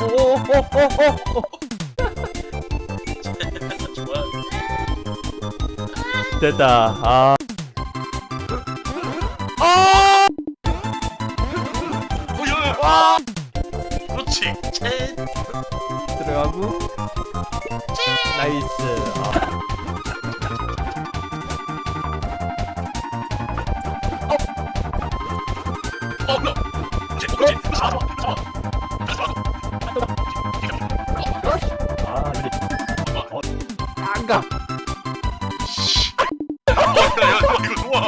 오오오오오 좋아. 됐다 아 오야. 와. 그렇지. 채. 들어가고 나이스 아. 안가 야, 이거 좋아.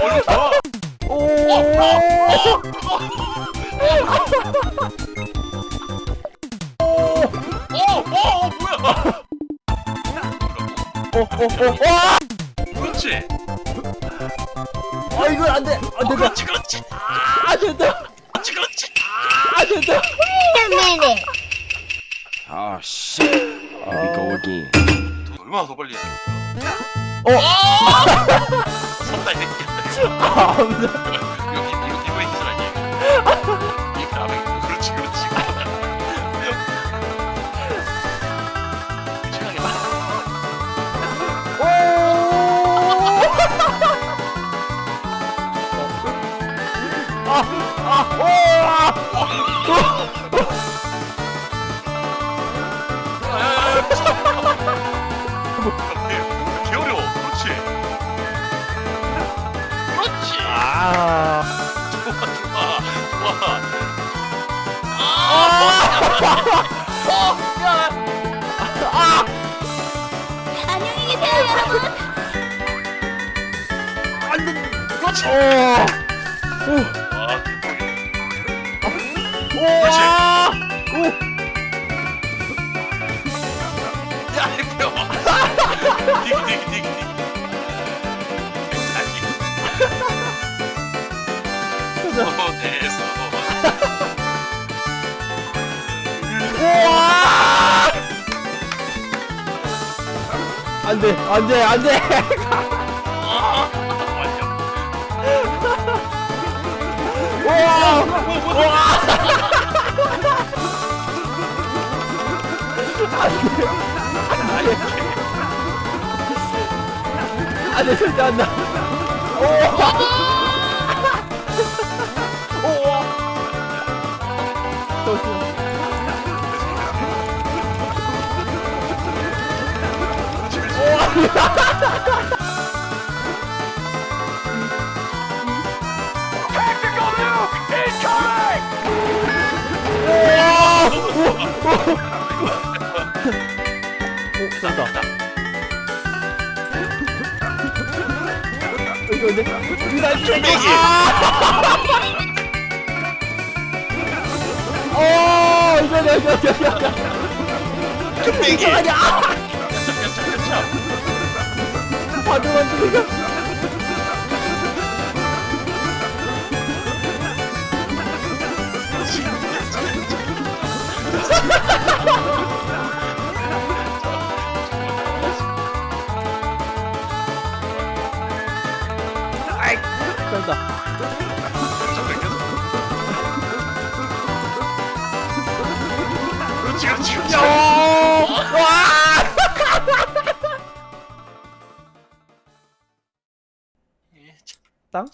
어, 좋아. 오 어, 어, 뭐야? 오오오와 그렇지. 아 이건 안돼 어, 안된다 그렇지, 그렇지. 아 된다 그렇지, 그렇지. 아 된다 Oh shit. Here we go again. 돈 얼마나 더 빨리 해? 어? 섰다 이 새끼야. 아 아무도 여기 이거 이거 있으라 얘. 이 다음에 그렇지, 그렇지. 최악이 다. 개 어려워. 그렇지. 그렇지. 아 좋아, 좋아, 좋아. 안녕히 계세요, 여러분. 그렇지. 오. 아, 대박이야. 우와! 안 돼, 안 돼, 안 돼! 아, 완전. 우와! 우와! 안 돼, 절대 안 돼! 우와! 오, 된다. 이거 근데 나 최고. 어, 이거 이거 이거 이거. 뚝배기. 아니야. 깜짝, 깜짝. 바드 만드니까. 된다. tá?